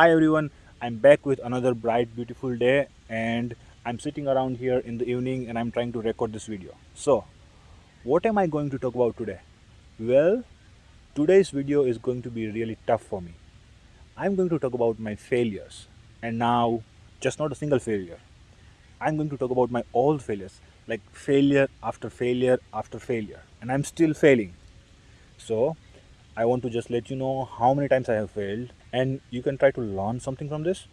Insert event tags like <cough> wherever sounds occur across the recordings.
Hi everyone, I'm back with another bright, beautiful day, and I'm sitting around here in the evening and I'm trying to record this video. So, what am I going to talk about today? Well, today's video is going to be really tough for me. I'm going to talk about my failures, and now, just not a single failure. I'm going to talk about my old failures, like failure after failure after failure, and I'm still failing. So, I want to just let you know how many times I have failed, and you can try to learn something from this.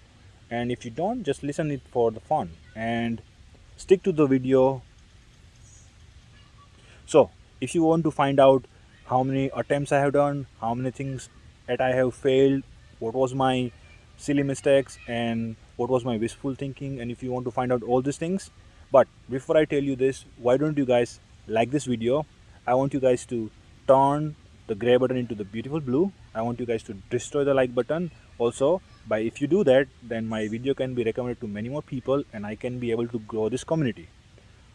And if you don't, just listen it for the fun and stick to the video. So, if you want to find out how many attempts I have done, how many things that I have failed, what was my silly mistakes, and what was my wishful thinking, and if you want to find out all these things, but before I tell you this, why don't you guys like this video? I want you guys to turn the gray button into the beautiful blue. I want you guys to destroy the like button. Also by if you do that then my video can be recommended to many more people and i can be able to grow this community.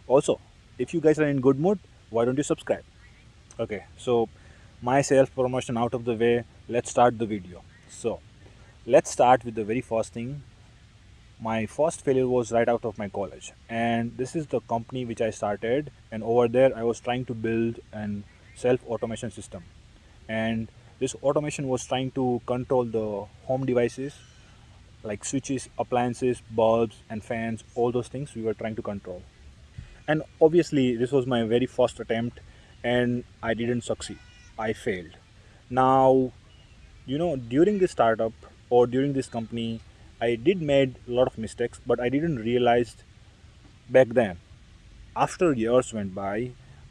Also if you guys are in good mood why don't you subscribe? Okay so my self promotion out of the way let's start the video. So let's start with the very first thing. My first failure was right out of my college and this is the company which i started and over there i was trying to build an self automation system and this automation was trying to control the home devices like switches appliances bulbs and fans all those things we were trying to control. And obviously this was my very first attempt and i didn't succeed. I failed. Now you know during this startup or during this company i did made a lot of mistakes but i didn't realize back then after years went by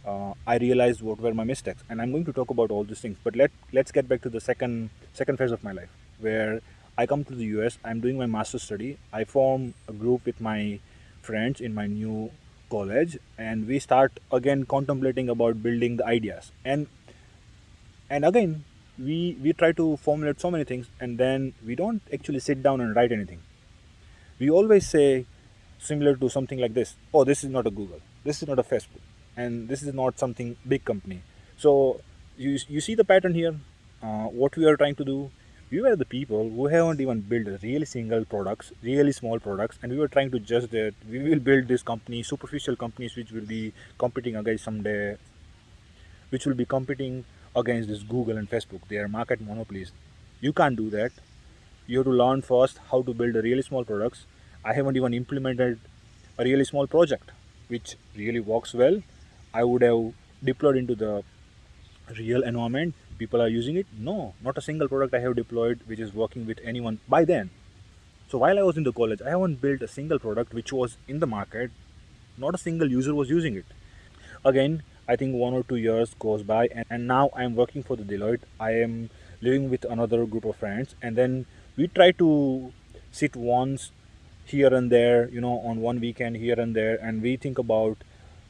uh, I realized what were my mistakes, and I'm going to talk about all these things. But let let's get back to the second second phase of my life, where I come to the US. I'm doing my master's study. I form a group with my friends in my new college, and we start again contemplating about building the ideas. And and again, we we try to formulate so many things, and then we don't actually sit down and write anything. We always say similar to something like this: "Oh, this is not a Google. This is not a Facebook." And this is not something big company. So you, you see the pattern here uh, what we are trying to do. We were the people who haven't even built really single products really small products and we were trying to just that we will build this company superficial companies which will be competing against someday which will be competing against this google and facebook. They are market monopolies. You can't do that. You have to learn first how to build a really small products. I haven't even implemented a really small project which really works well I would have deployed into the real environment. People are using it? No not a single product i have deployed which is working with anyone by then. So while i was in the college i haven't built a single product which was in the market. Not a single user was using it. Again i think one or two years goes by and, and now i'm working for the deloitte. I am living with another group of friends and then we try to sit once here and there you know on one weekend here and there and we think about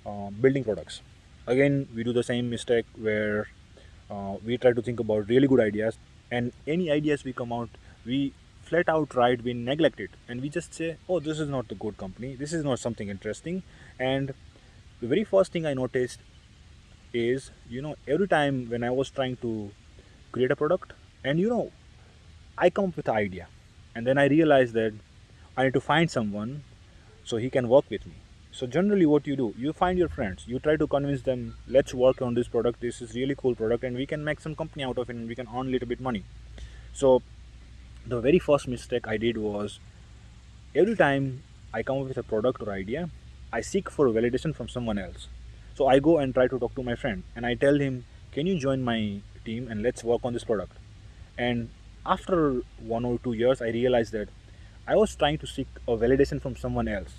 uh, building products. Again we do the same mistake where uh, we try to think about really good ideas and any ideas we come out we flat out right we neglect it and we just say oh this is not the good company. This is not something interesting. And the very first thing i noticed is you know every time when i was trying to create a product and you know i come up with an idea and then i realize that i need to find someone so he can work with me so generally what you do you find your friends you try to convince them let's work on this product this is really cool product and we can make some company out of it and we can earn a little bit money. So the very first mistake i did was every time i come up with a product or idea i seek for validation from someone else. So i go and try to talk to my friend and i tell him can you join my team and let's work on this product? And after one or two years i realized that i was trying to seek a validation from someone else.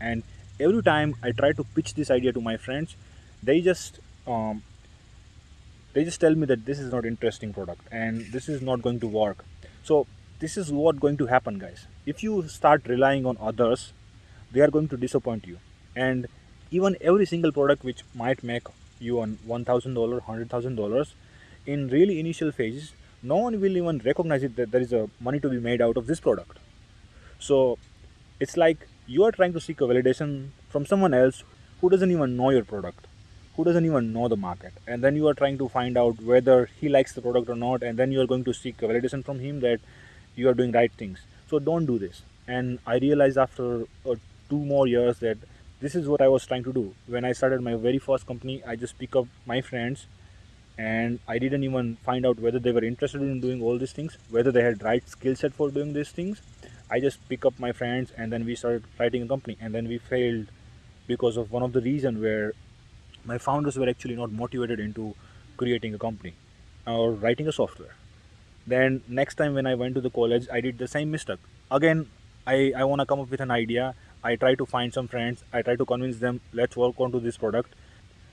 And every time I try to pitch this idea to my friends, they just um, they just tell me that this is not interesting product and this is not going to work. So this is what going to happen, guys. If you start relying on others, they are going to disappoint you. And even every single product which might make you on one thousand dollar, hundred thousand dollars, in really initial phases, no one will even recognize it that there is a money to be made out of this product. So it's like you are trying to seek a validation from someone else who doesn't even know your product who doesn't even know the market. And then you are trying to find out whether he likes the product or not and then you are going to seek a validation from him that you are doing right things. So don't do this. And i realized after uh, two more years that this is what i was trying to do. When i started my very first company i just pick up my friends and i didn't even find out whether they were interested in doing all these things whether they had right skill set for doing these things i just pick up my friends and then we started writing a company and then we failed because of one of the reason where my founders were actually not motivated into creating a company or writing a software. Then next time when i went to the college i did the same mistake. Again i i want to come up with an idea. I try to find some friends. I try to convince them let's work onto this product.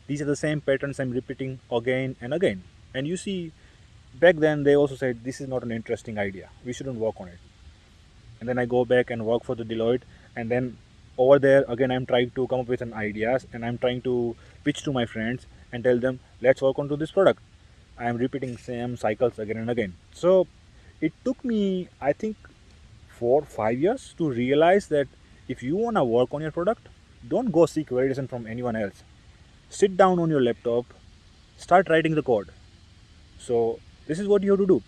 These are the same patterns i'm repeating again and again. And you see back then they also said this is not an interesting idea. We shouldn't work on it and then i go back and work for the deloitte. And then over there again i'm trying to come up with an ideas and i'm trying to pitch to my friends and tell them let's work onto this product. I am repeating same cycles again and again. So it took me i think four five years to realize that if you want to work on your product don't go seek validation from anyone else. Sit down on your laptop start writing the code. So this is what you have to do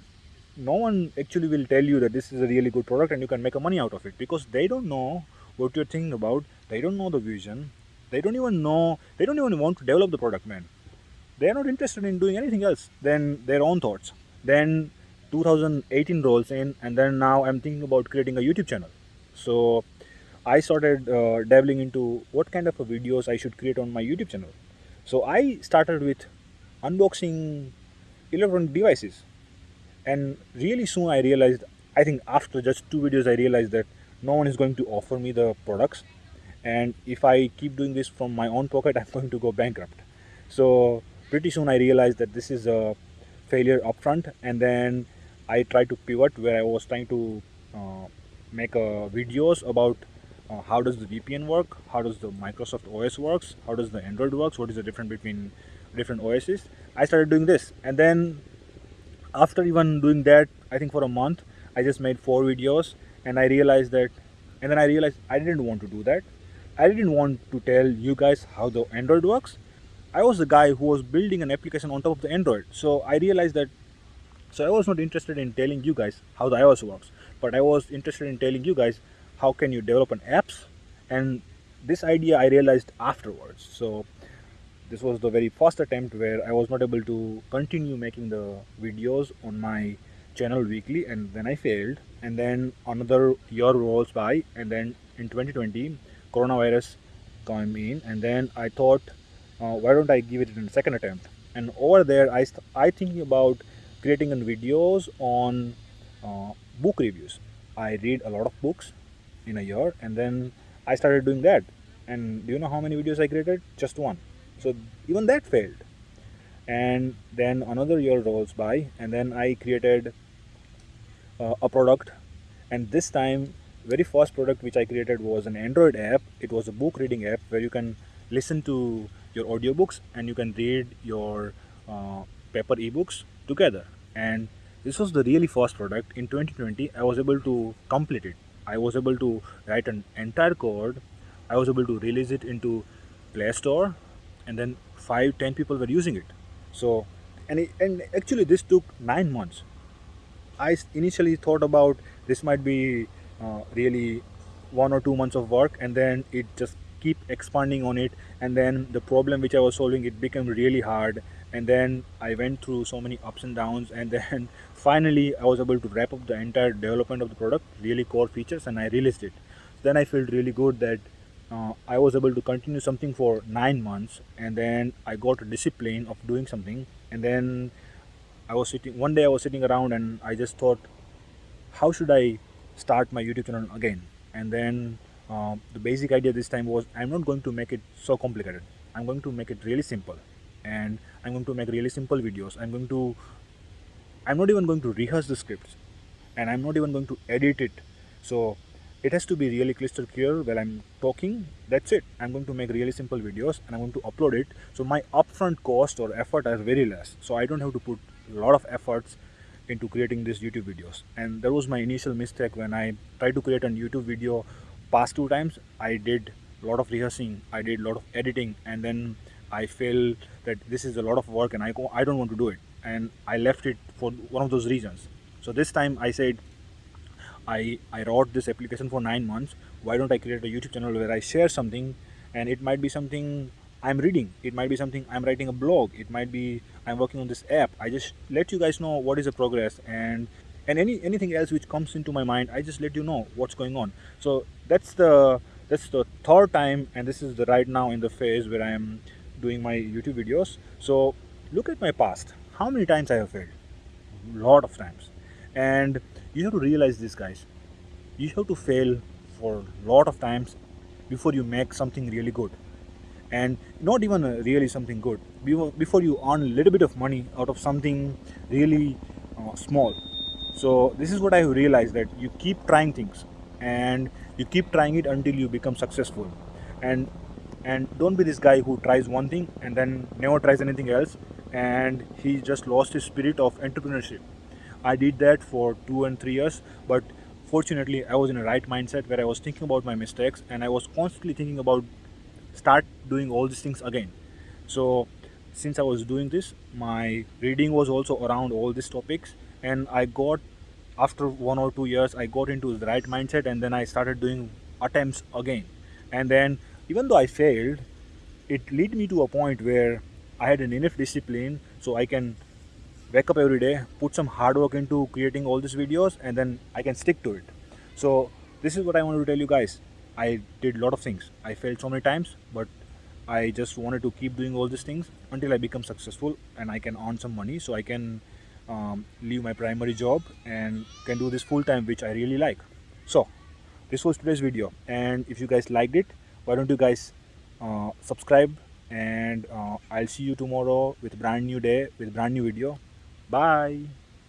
no one actually will tell you that this is a really good product and you can make a money out of it because they don't know what you're thinking about. They don't know the vision. They don't even know they don't even want to develop the product man. They're not interested in doing anything else than their own thoughts. Then 2018 rolls in and then now i'm thinking about creating a youtube channel. So i started uh, dabbling into what kind of videos i should create on my youtube channel. So I started with unboxing electronic devices and really soon I realized I think after just two videos I realized that no one is going to offer me the products. And if I keep doing this from my own pocket <laughs> I'm going to go bankrupt. So pretty soon I realized that this is a failure upfront. And then I tried to pivot where I was trying to uh, make uh, videos about uh, how does the VPN work, how does the Microsoft OS works, how does the Android works, what is the difference between different OSs. I started doing this. And then after even doing that, I think for a month, I just made four videos and I realized that, and then I realized I didn't want to do that. I didn't want to tell you guys how the Android works. I was the guy who was building an application on top of the Android. So I realized that, so I was not interested in telling you guys how the iOS works, but I was interested in telling you guys how can you develop an apps and this idea I realized afterwards so this was the very first attempt where I was not able to continue making the videos on my channel weekly and then I failed. And then another year rolls by and then in 2020 coronavirus came in and then I thought uh, why don't I give it a second attempt? And over there I, I thinking about creating videos on uh, book reviews. I read a lot of books in a year and then I started doing that. And do you know how many videos I created? Just one so even that failed. And then another year rolls by and then I created uh, a product. And this time very first product which I created was an Android app. It was a book reading app where you can listen to your audiobooks and you can read your uh, paper ebooks together. And this was the really first product. In 2020 I was able to complete it. I was able to write an entire code. I was able to release it into Play Store, and then five, ten people were using it. So, and it, and actually this took nine months. I initially thought about this might be uh, really one or two months of work, and then it just keep expanding on it, and then the problem which I was solving it became really hard, and then I went through so many ups and downs and then <laughs> finally I was able to wrap up the entire development of the product really core features and I released it then I felt really good that uh, I was able to continue something for nine months and then I got a discipline of doing something and then I was sitting one day I was sitting around and I just thought how should I start my YouTube channel again and then uh, the basic idea this time was I'm not going to make it so complicated I'm going to make it really simple and I'm going to make really simple videos. I'm going to, I'm not even going to rehearse the scripts and I'm not even going to edit it. So it has to be really crystal clear while I'm talking. That's it. I'm going to make really simple videos and I'm going to upload it. So my upfront cost or effort are very less. So I don't have to put a lot of efforts into creating these YouTube videos. And that was my initial mistake when I tried to create a YouTube video past two times. I did a lot of rehearsing, I did a lot of editing and then I feel that this is a lot of work and I, I don't want to do it and I left it for one of those reasons. So this time I said I, I wrote this application for nine months. Why don't I create a YouTube channel where I share something and it might be something I'm reading, it might be something I'm writing a blog, it might be I'm working on this app. I just let you guys know what is the progress and and any anything else which comes into my mind, I just let you know what's going on. So that's the that's the third time and this is the right now in the phase where I am doing my YouTube videos. So look at my past. How many times I have failed? A lot of times. And you have to realize this guys. You have to fail for a lot of times before you make something really good. And not even really something good. Before you earn a little bit of money out of something really uh, small. So this is what i realized that you keep trying things. And you keep trying it until you become successful. And and don't be this guy who tries one thing and then never tries anything else. And he just lost his spirit of entrepreneurship i did that for two and three years but fortunately i was in a right mindset where i was thinking about my mistakes and i was constantly thinking about start doing all these things again. So since i was doing this my reading was also around all these topics and i got after one or two years i got into the right mindset and then i started doing attempts again. And then even though i failed it led me to a point where i had an enough discipline so i can wake up every day put some hard work into creating all these videos and then i can stick to it so this is what i want to tell you guys I did a lot of things. I failed so many times, but I just wanted to keep doing all these things until I become successful and I can earn some money so I can um, leave my primary job and can do this full time, which I really like. So, this was today's video, and if you guys liked it, why don't you guys uh, subscribe? And uh, I'll see you tomorrow with brand new day with brand new video. Bye.